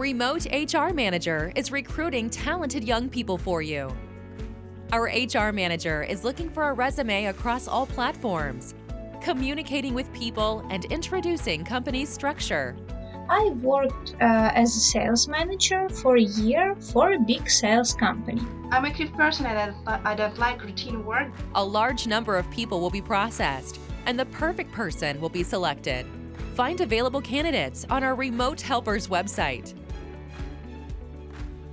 Remote HR Manager is recruiting talented young people for you. Our HR Manager is looking for a resume across all platforms, communicating with people and introducing company structure. I worked uh, as a sales manager for a year for a big sales company. I'm a creative person and I, I don't like routine work. A large number of people will be processed, and the perfect person will be selected. Find available candidates on our Remote Helpers website.